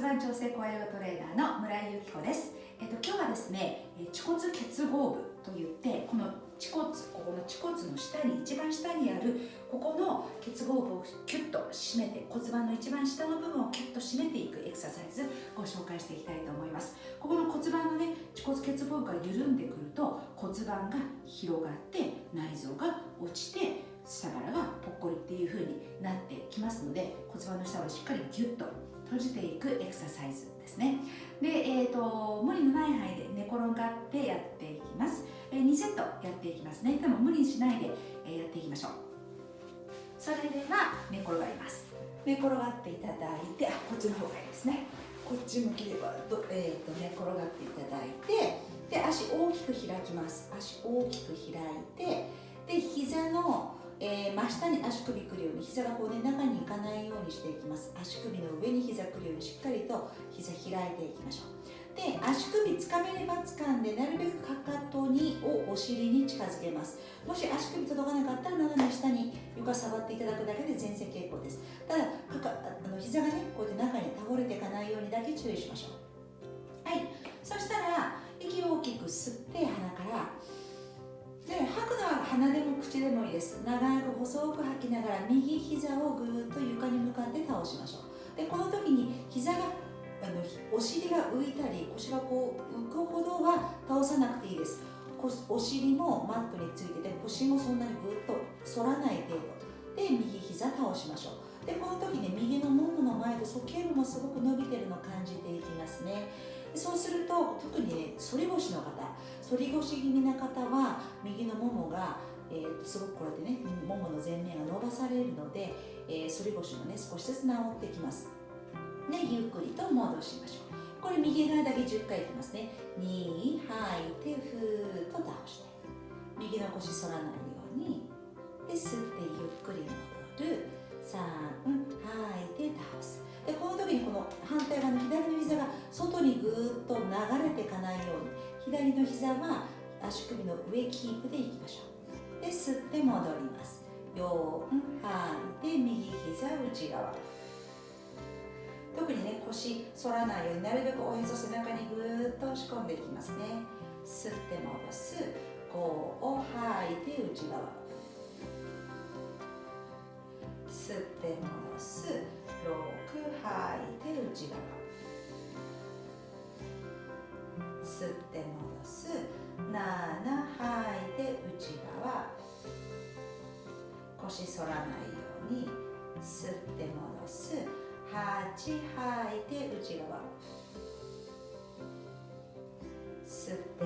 盤調整コアヨガトレーナーの村井由紀子です、えっと、今日はですねえ恥骨結合部といってこの恥骨ここの恥骨の下に一番下にあるここの結合部をキュッと締めて骨盤の一番下の部分をキュッと締めていくエクササイズご紹介していきたいと思います。ここの骨盤のね恥骨結合部が緩んでくると骨盤が広がって内臓が落ちて下腹がぽっこりっていう風になってきますので骨盤の下をしっかりギュッと閉じていくエクササイズですね。で、えー、と無理のない範囲で寝転がってやっていきます、え2セットやっていきますね。でも無理しないで、えやっていきましょう。それでは寝転がります。寝転がっていただいてあこっちの方がいいですね。こっち向きではど、えー、と寝転がっていただいてで足大きく開きます。足大きく開いてで膝の、えー真下に足首くるように膝がこうね中に行かないようにしていきます。足首の上に膝くるようにしっかりと膝開いていきましょう。で足首つかめれば掴んでなるべくかかとにをお尻に近づけます。もし足首届かなかったら斜め下に床触っていただくだけで全然結構です。ただかかあの膝がねこうやって中に倒れていかないようにだけ注意しましょう。はい。そしたら息を大きく吸って鼻からくのは鼻でも口でもいいです。長く細く吐きながら右膝をぐーっと床に向かって倒しましょう。でこの時に膝があのお尻が浮いたり腰がこう浮くほどは倒さなくていいです。お尻もマットについてて腰もそんなにぐっと反らない程度。で右膝倒しましょう。でこの時ね右のももの前で鼠径部もすごく伸びてるのを感じていきますね。そうすると特にね反り腰の方反り腰気味な方は右のももが、えーすごくこうやってねももの前面が伸ばされるので、えー反り腰もね少しずつ治ってきますでゆっくりと戻しましょうこれ右側だけ10回いきますね2吐いてふーっと倒して右の腰反らない左の膝は足首の上キープでいきましょう。で吸って戻ります。4吐いて右膝内側。特にね腰反らないようになるべくおへそ背中にぐーっと押し込んでいきますね。吸って戻す。5を吐いて内側。吸って戻す。6吐いて内側。吸って反らないように吸って戻す。8吐いて内側。吸って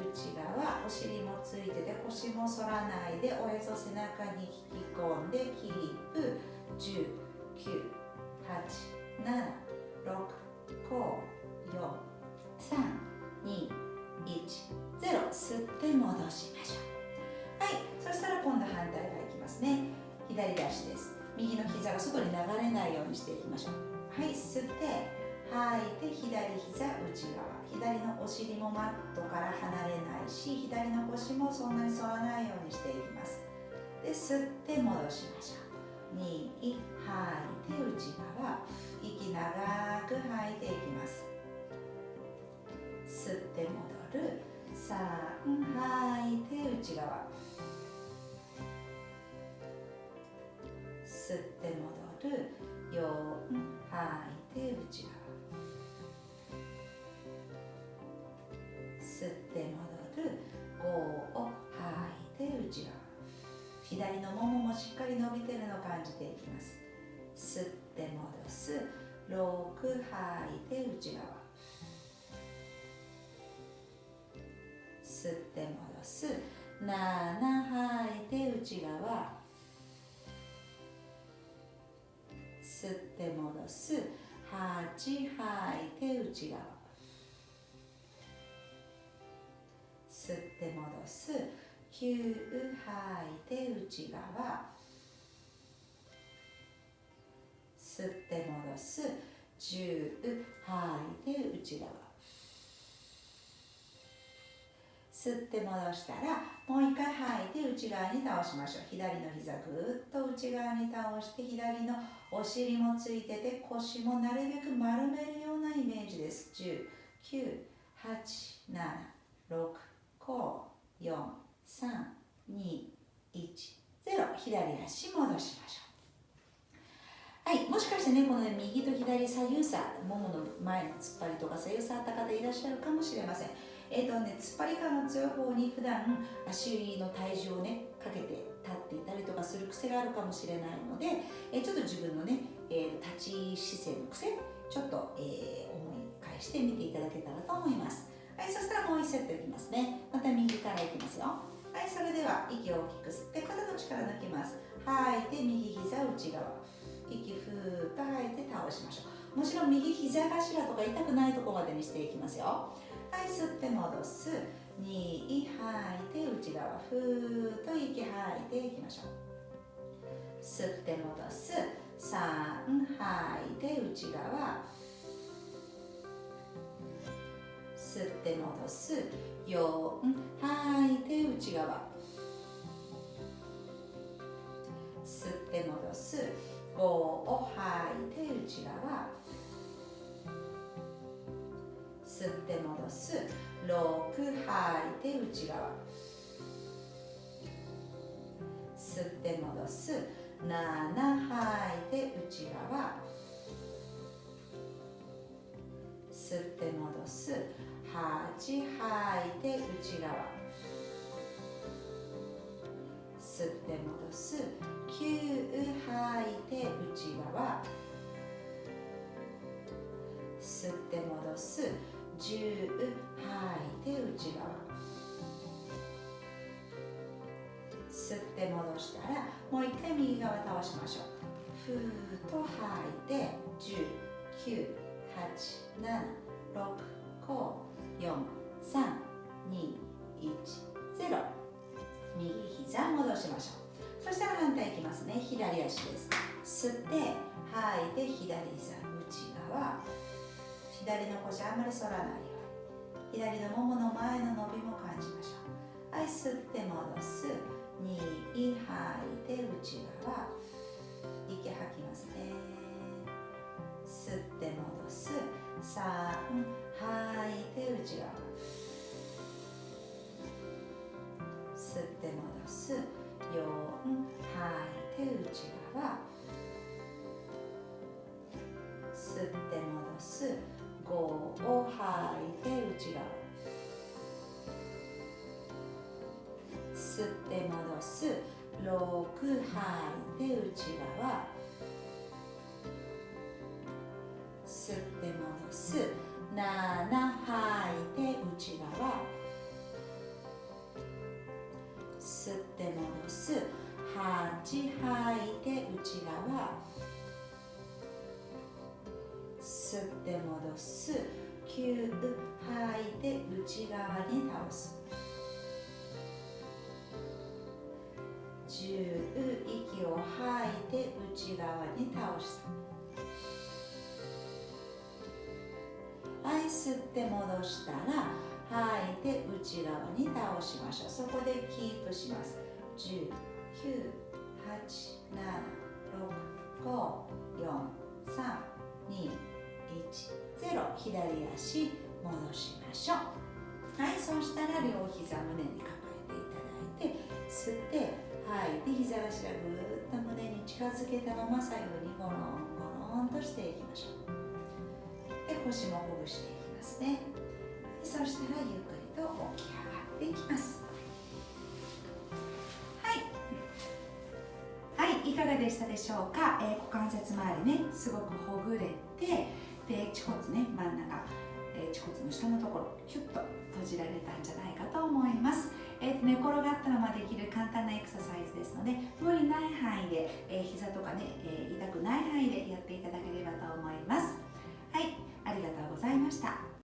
内側お尻もついてて腰も反らないでおへそ背中に引き込んでキープ10 9 8 7 6 5 4 3 2 1 0吸って戻しましょう。はいそしたら今度反対側いきますね。左足です。右の膝が外に流れないようにしていきましょう。はい吸って。吐い。て左膝内側。左のお尻もマットから離れないし左の腰もそんなに反らないようにしていきます。で吸って戻しましょう。2吐い。て内側。息長く吐いていきます。吸って戻る。3吐い。て内側。吸って戻る。4吐い。て内側。り伸びてるのを感じていきます。吸って戻す。6吐いて内側。吸って戻す。7吐いて内側。吸って戻す。8吐いて内側。吸って戻す。9吐いて内側。吸って戻す。10吐い。て内側。吸って戻したらもう一回吐いて内側に倒しましょう。左の膝ぐっと内側に倒して左のお尻もついてて腰もなるべく丸めるようなイメージです。10 9 8 7 6 5 4 3 2 1 0左足戻しましょう。はい、もしかしてね、この、ね、右と左左右差、ももの前の突っ張りとか左右差あった方いらっしゃるかもしれません。えっ、ー、とね、突っ張り感の強い方に普段足の体重をね、かけて立っていたりとかする癖があるかもしれないので、えー、ちょっと自分のね、えー、立ち姿勢の癖、ちょっと、え、思い返してみていただけたらと思います。はい、そしたらもう1セットいきますね。また右からいきますよ。はい、それでは息を大きく吸って肩の力抜きます。吐いて右膝内側。息ふーっと吐いて倒しましょう。もちろん右膝頭とか痛くないところまでにしていきますよ。はい吸って戻す。2吐いて内側ふーっと息吐いていきましょう吸って戻す3吐いて内側。吸って戻す。4吐いて内側。吸って戻す。6吐いて内側。吸って戻す。7吐いて内側。吸って戻す。8吐いて内側。吸って戻す。9吐いて内側。吸って戻す。10吐いて内側吸って戻したらもう一回右側倒しましょう。ふーっと吐いて10 9 8 7 6 5 4 3 2 1 0右膝戻しましょう。そしたら反対いきますね。左足です。吸って吐いて左膝。内側。左の腰あんまり反らない。左のももの前の伸びも感じましょうはい吸って戻す。2吐いて内側。息吐きますね。吸って戻す。3吐いて内側。って戻す7吐いて内側。吸って戻す。8吐いて内側。吸って戻す。9吐いて内側に倒す。10息を吐いて内側に倒す。吸って戻したら吐いて内側に倒しましょう。そこでキープします。10 9 8 7 6 5 4 3 2 1 0左足戻しましょう。はいそうしたら両膝胸に抱えていただいて吸って吐いて膝頭ぐーっと胸に近づけたまま左右にゴロンゴロンとしていきましょう。で腰もほぐしていきます。ね。そしたらゆっくりと起き上がっていきます。はい。はいいかがでしたでしょうか、えー、股関節周りねすごくほぐれてで恥骨ね真ん中、えー、恥骨の下のところキュッと閉じられたんじゃないかと思います。えー、寝転がったままできる簡単なエクササイズですので無理ない範囲で、えー、膝とかね、えー、痛くない範囲でやっていただければと思います。はいありがとうございました。